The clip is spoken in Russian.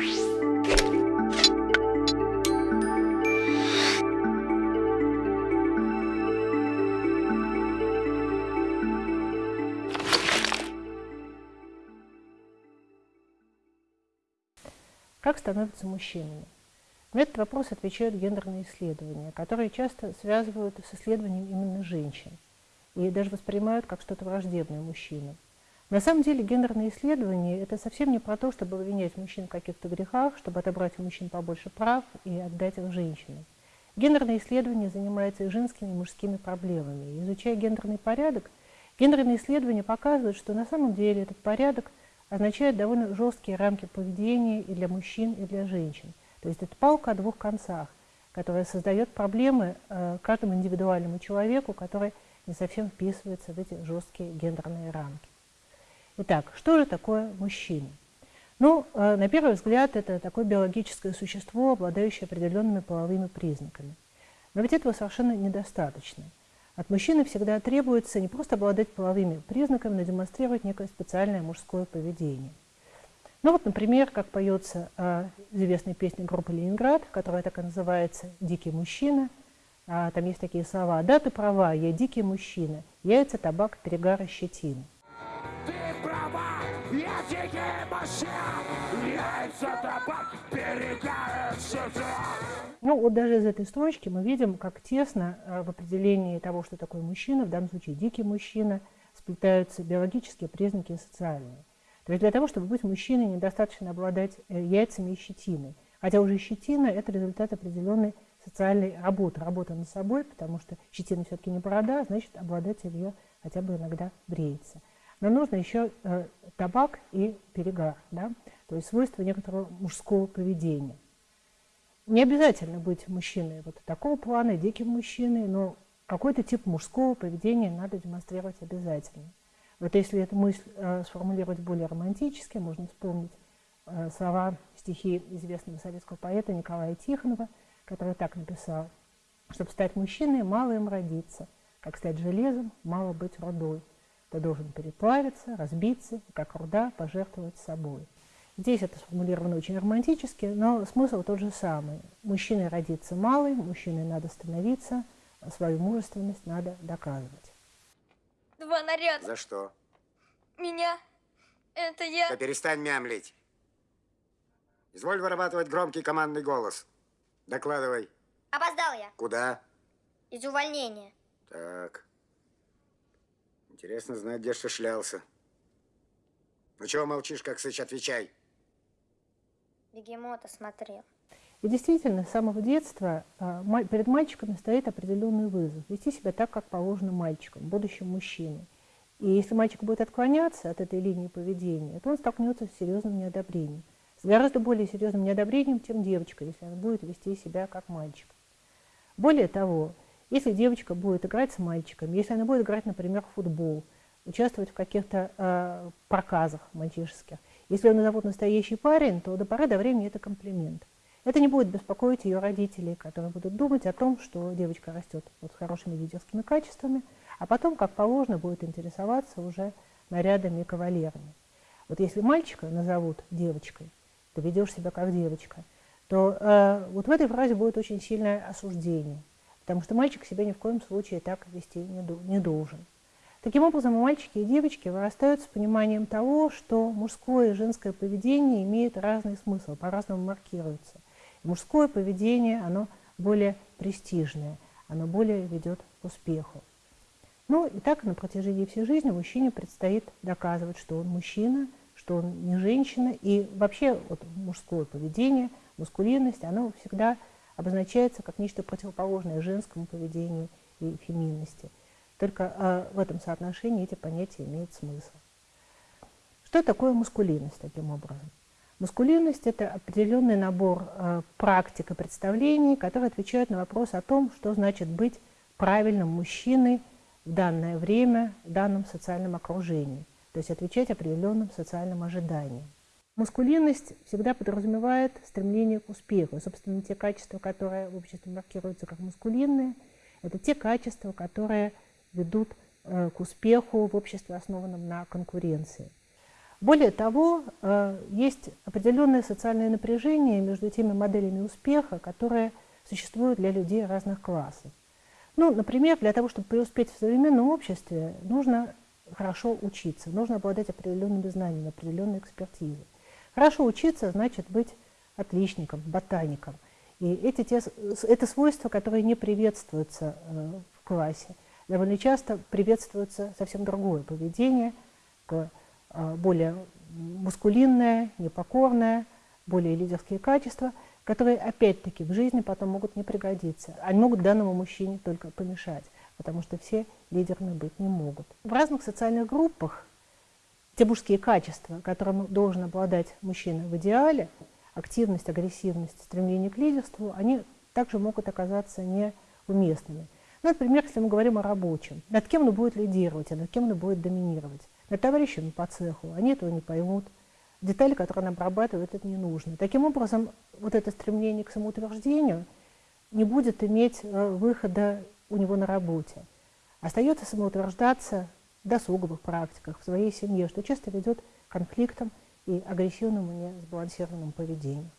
Как становятся мужчинами? На этот вопрос отвечают гендерные исследования, которые часто связывают с исследованием именно женщин и даже воспринимают как что-то враждебное мужчинам. На самом деле гендерные исследования – это совсем не про то, чтобы обвинять мужчин в каких-то грехах, чтобы отобрать у мужчин побольше прав и отдать их женщинам. Гендерные исследования занимаются и женскими, и мужскими проблемами. Изучая гендерный порядок, гендерные исследования показывают, что на самом деле этот порядок означает довольно жесткие рамки поведения и для мужчин, и для женщин. То есть это палка о двух концах, которая создает проблемы э, каждому индивидуальному человеку, который не совсем вписывается в эти жесткие гендерные рамки. Итак, что же такое мужчина? Ну, э, на первый взгляд, это такое биологическое существо, обладающее определенными половыми признаками. Но ведь этого совершенно недостаточно. От мужчины всегда требуется не просто обладать половыми признаками, но демонстрировать некое специальное мужское поведение. Ну вот, например, как поется э, известная песня группы «Ленинград», которая так и называется «Дикий мужчина». А, там есть такие слова «Да, ты права, я дикий мужчина, яйца, табак, перегар щетина». Я дикий мужчина, яйца, табак, перегар щетина. Ну, вот даже из этой строчки мы видим, как тесно э, в определении того, что такое мужчина, в данном случае дикий мужчина, сплетаются биологические признаки и социальные. То есть для того, чтобы быть мужчиной, недостаточно обладать э, яйцами и щетиной. Хотя уже щетина – это результат определенной социальной работы, работа над собой, потому что щетина все-таки не борода, значит, обладатель ее хотя бы иногда бреется. Но нужно еще э, табак и перегар, да? то есть свойства некоторого мужского поведения – не обязательно быть мужчиной вот такого плана, диким мужчиной, но какой-то тип мужского поведения надо демонстрировать обязательно. Вот если эту мысль э, сформулировать более романтически, можно вспомнить э, слова стихи известного советского поэта Николая Тихонова, который так написал, «Чтобы стать мужчиной, мало им родиться, как стать железом, мало быть рудой. Ты должен переплавиться, разбиться, как руда пожертвовать собой». Здесь это сформулировано очень романтически, но смысл тот же самый. Мужчиной родиться малый, мужчиной надо становиться, свою мужественность надо доказывать. Два наряда. За что? Меня. Это я. Да перестань мямлить. Изволь вырабатывать громкий командный голос. Докладывай. Опоздал я. Куда? Из увольнения. Так. Интересно знать, где что шлялся. Ну чего молчишь, как сыч, отвечай. Бегемота смотрел. И действительно, с самого детства а, перед мальчиками стоит определенный вызов. Вести себя так, как положено мальчикам, будущим мужчине. И если мальчик будет отклоняться от этой линии поведения, то он столкнется с серьезным неодобрением. С гораздо более серьезным неодобрением, чем девочка, если она будет вести себя как мальчик. Более того, если девочка будет играть с мальчиком, если она будет играть, например, в футбол, участвовать в каких-то э, проказах мальчишеских, если он назовут настоящий парень, то до поры до времени это комплимент. Это не будет беспокоить ее родителей, которые будут думать о том, что девочка растет вот с хорошими лидерскими качествами, а потом, как положено, будет интересоваться уже нарядами и кавалерами. Вот если мальчика назовут девочкой, ты ведешь себя как девочка, то э, вот в этой фразе будет очень сильное осуждение, потому что мальчик себя ни в коем случае так вести не, должен. Таким образом, мальчики и девочки вырастают с пониманием того, что мужское и женское поведение имеет разный смысл, по-разному маркируется. Мужское поведение, оно более престижное, оно более ведет к успеху. Ну и так на протяжении всей жизни мужчине предстоит доказывать, что он мужчина, что он не женщина. И вообще вот, мужское поведение, мускулинность, оно всегда обозначается как нечто противоположное женскому поведению и феминности – только э, в этом соотношении эти понятия имеют смысл. Что такое мускулинность таким образом? Мускулинность – это определенный набор э, практик и представлений, которые отвечают на вопрос о том, что значит быть правильным мужчиной в данное время, в данном социальном окружении, то есть отвечать определенным социальным ожиданиям. Мускулинность всегда подразумевает стремление к успеху. Собственно, те качества, которые в обществе маркируются как мускулинные, это те качества, которые ведут э, к успеху в обществе, основанном на конкуренции. Более того, э, есть определенное социальное напряжение между теми моделями успеха, которые существуют для людей разных классов. Ну, например, для того, чтобы преуспеть в современном обществе, нужно хорошо учиться, нужно обладать определенными знаниями, определенной экспертизой. Хорошо учиться значит быть отличником, ботаником. И эти, те, это свойства, которые не приветствуются э, в классе. Довольно часто приветствуется совсем другое поведение, э, более мускулинное, непокорное, более лидерские качества, которые опять-таки в жизни потом могут не пригодиться. Они могут данному мужчине только помешать, потому что все лидерами быть не могут. В разных социальных группах те мужские качества, которым должен обладать мужчина в идеале, активность, агрессивность, стремление к лидерству, они также могут оказаться неуместными. Ну, например, если мы говорим о рабочем, над кем он будет лидировать, а над кем он будет доминировать. Над товарищами по цеху, они этого не поймут. Детали, которые он обрабатывает, это не нужно. Таким образом, вот это стремление к самоутверждению не будет иметь э, выхода у него на работе. Остается самоутверждаться досуговых практиках, в своей семье, что часто ведет к конфликтам и агрессивному, несбалансированному поведению.